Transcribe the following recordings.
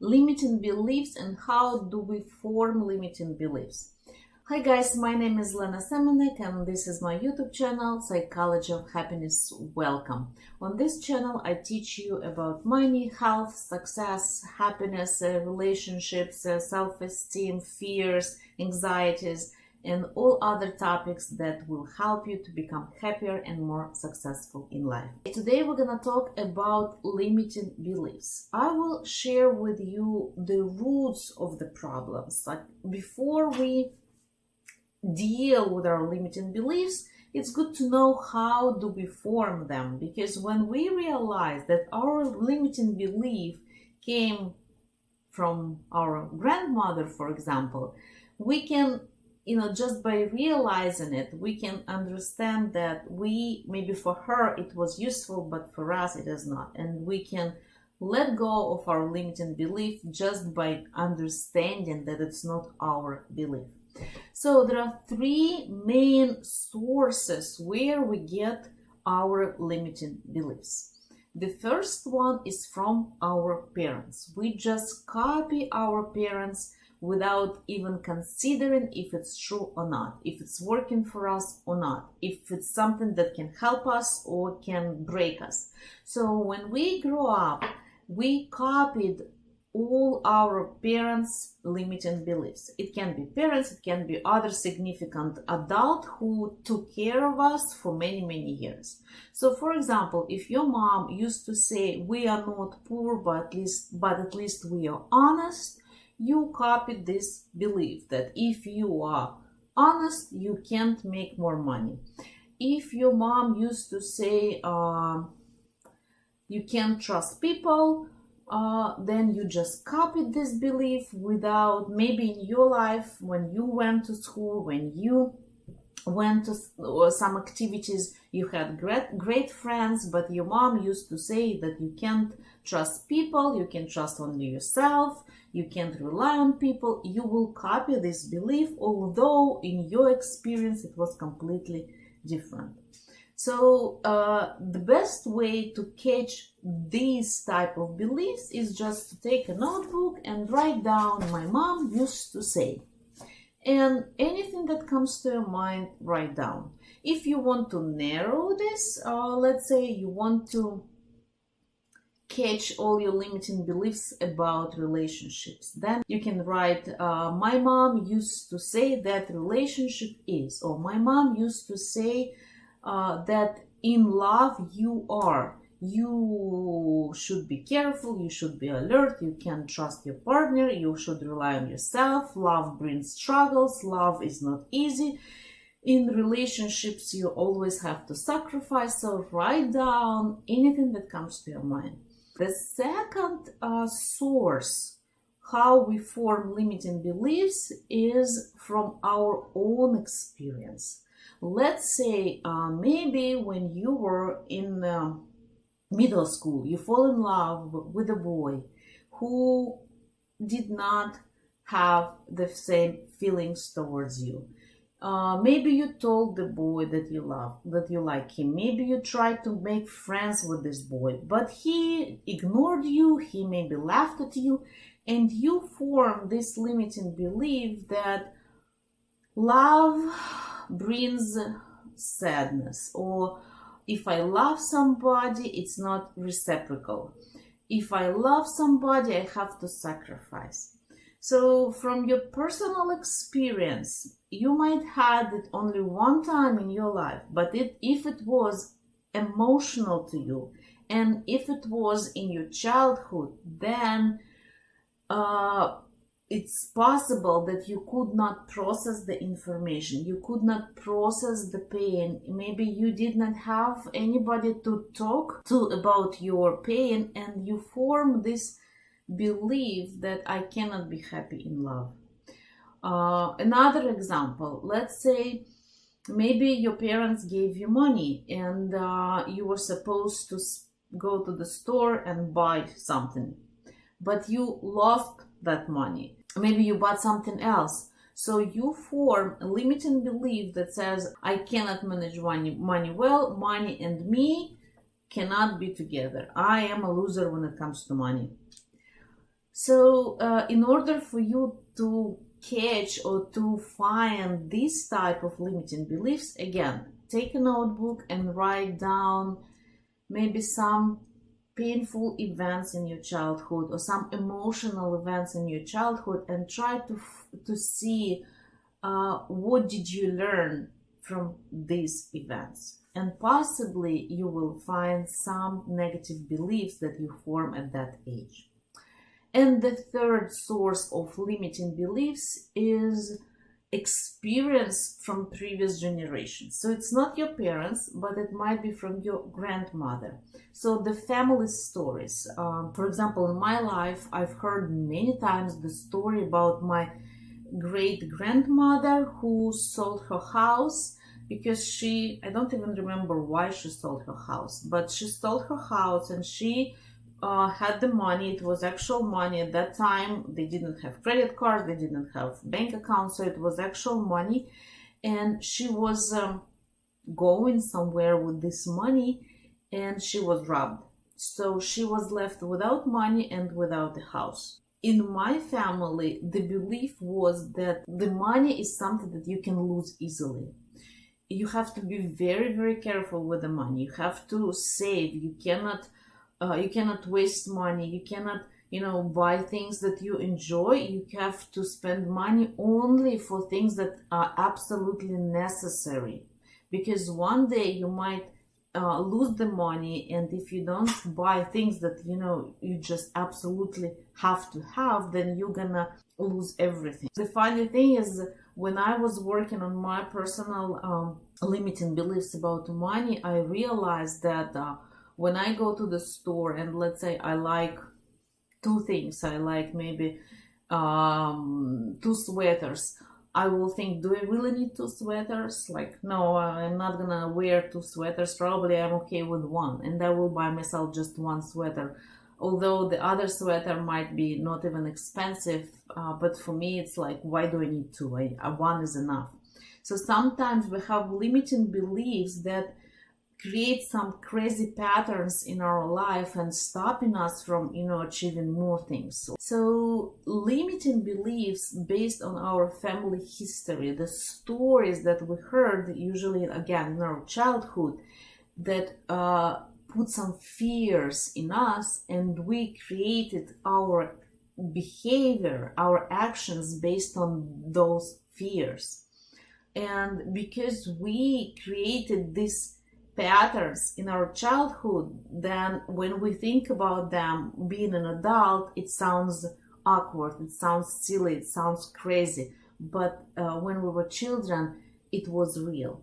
limiting beliefs and how do we form limiting beliefs. Hi guys, my name is Lena Semenek and this is my YouTube channel, Psychology of Happiness. Welcome. On this channel, I teach you about money, health, success, happiness, uh, relationships, uh, self-esteem, fears, anxieties, and all other topics that will help you to become happier and more successful in life. Today we're to talk about limiting beliefs. I will share with you the roots of the problems. Like before we deal with our limiting beliefs, it's good to know how do we form them because when we realize that our limiting belief came from our grandmother, for example, we can you know just by realizing it we can understand that we maybe for her it was useful but for us it is not and we can let go of our limiting belief just by understanding that it's not our belief so there are three main sources where we get our limiting beliefs. The first one is from our parents. We just copy our parents without even considering if it's true or not, if it's working for us or not, if it's something that can help us or can break us. So when we grow up, we copied all our parents' limiting beliefs. It can be parents, it can be other significant adult who took care of us for many, many years. So for example, if your mom used to say, we are not poor, but at least, but at least we are honest, you copied this belief that if you are honest, you can't make more money. If your mom used to say, uh, you can't trust people, uh, then you just copied this belief without maybe in your life when you went to school when you went to some activities you had great great friends but your mom used to say that you can't trust people you can trust only yourself you can't rely on people you will copy this belief although in your experience it was completely different so uh, the best way to catch these type of beliefs is just to take a notebook and write down my mom used to say. And anything that comes to your mind, write down. If you want to narrow this, uh, let's say you want to catch all your limiting beliefs about relationships. Then you can write, uh, my mom used to say that relationship is, or my mom used to say uh, that in love you are. You should be careful, you should be alert, you can trust your partner, you should rely on yourself. Love brings struggles, love is not easy. In relationships, you always have to sacrifice, so write down anything that comes to your mind. The second uh, source how we form limiting beliefs is from our own experience let's say uh, maybe when you were in uh, middle school you fall in love with a boy who did not have the same feelings towards you. Uh, maybe you told the boy that you love that you like him. Maybe you tried to make friends with this boy but he ignored you he maybe laughed at you and you form this limiting belief that love brings sadness or if I love somebody, it's not reciprocal. If I love somebody, I have to sacrifice. So from your personal experience, you might had it only one time in your life, but it, if it was emotional to you and if it was in your childhood, then uh, it's possible that you could not process the information. You could not process the pain. Maybe you did not have anybody to talk to about your pain and you form this belief that i cannot be happy in love. Uh, another example let's say maybe your parents gave you money and uh, you were supposed to go to the store and buy something but you lost that money maybe you bought something else. So you form a limiting belief that says i cannot manage money, money well. Money and me cannot be together. I am a loser when it comes to money. So, uh, in order for you to catch or to find this type of limiting beliefs, again, take a notebook and write down maybe some painful events in your childhood or some emotional events in your childhood and try to to see uh, what did you learn from these events? And possibly you will find some negative beliefs that you form at that age. And the third source of limiting beliefs is experience from previous generations. So it's not your parents, but it might be from your grandmother. So the family stories. Um, for example, in my life, I've heard many times the story about my great grandmother who sold her house because she, I don't even remember why she sold her house, but she sold her house and she uh, had the money. It was actual money at that time. They didn't have credit cards. They didn't have bank accounts. So it was actual money. And she was um, going somewhere with this money and she was robbed. So she was left without money and without the house. In my family, the belief was that the money is something that you can lose easily. You have to be very, very careful with the money. You have to save. You cannot uh, you cannot waste money. You cannot you know buy things that you enjoy. You have to spend money only for things that are absolutely necessary. Because one day you might uh, lose the money and if you don't buy things that you know you just absolutely have to have then you're gonna lose everything. The funny thing is when i was working on my personal um, limiting beliefs about money i realized that uh, when I go to the store and let's say I like two things, I like maybe um, two sweaters. I will think, do I really need two sweaters? Like, no, I'm not gonna wear two sweaters. Probably I'm okay with one, and I will buy myself just one sweater. Although the other sweater might be not even expensive, uh, but for me, it's like, why do I need two? I, uh, one is enough. So sometimes we have limiting beliefs that create some crazy patterns in our life and stopping us from you know achieving more things. So limiting beliefs based on our family history the stories that we heard usually again in our childhood that uh, put some fears in us and we created our behavior our actions based on those fears. And because we created this patterns in our childhood, then when we think about them being an adult, it sounds awkward, it sounds silly, it sounds crazy. But uh, when we were children, it was real.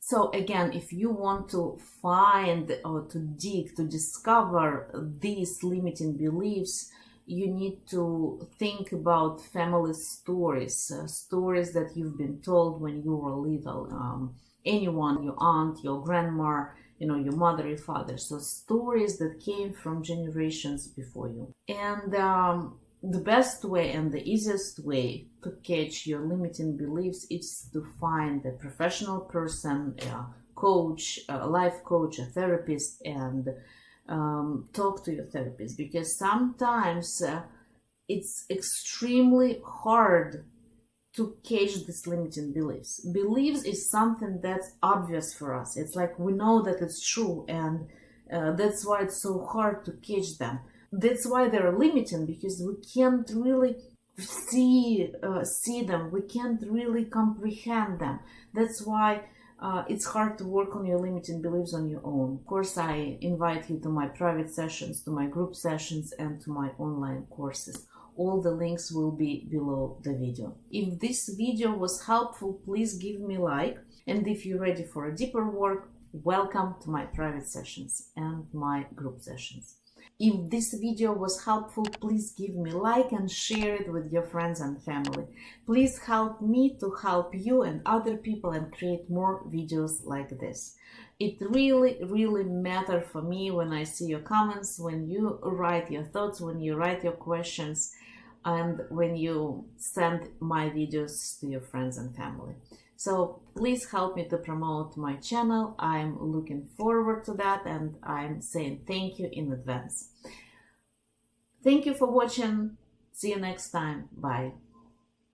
So again, if you want to find or to dig, to discover these limiting beliefs, you need to think about family stories, uh, stories that you've been told when you were little. Um, anyone, your aunt, your grandma, you know, your mother, your father. So stories that came from generations before you. And um, the best way and the easiest way to catch your limiting beliefs is to find a professional person, a coach, a life coach, a therapist, and um, talk to your therapist because sometimes uh, it's extremely hard to catch these limiting beliefs. Beliefs is something that's obvious for us. It's like we know that it's true, and uh, that's why it's so hard to catch them. That's why they're limiting because we can't really see uh, see them. We can't really comprehend them. That's why. Uh, it's hard to work on your limiting beliefs on your own. Of course, I invite you to my private sessions, to my group sessions, and to my online courses all the links will be below the video. If this video was helpful, please give me like. And if you're ready for a deeper work, welcome to my private sessions and my group sessions. If this video was helpful, please give me like and share it with your friends and family. Please help me to help you and other people and create more videos like this. It really, really matters for me when I see your comments, when you write your thoughts, when you write your questions and when you send my videos to your friends and family. So please help me to promote my channel. I'm looking forward to that and I'm saying thank you in advance. Thank you for watching. See you next time. Bye.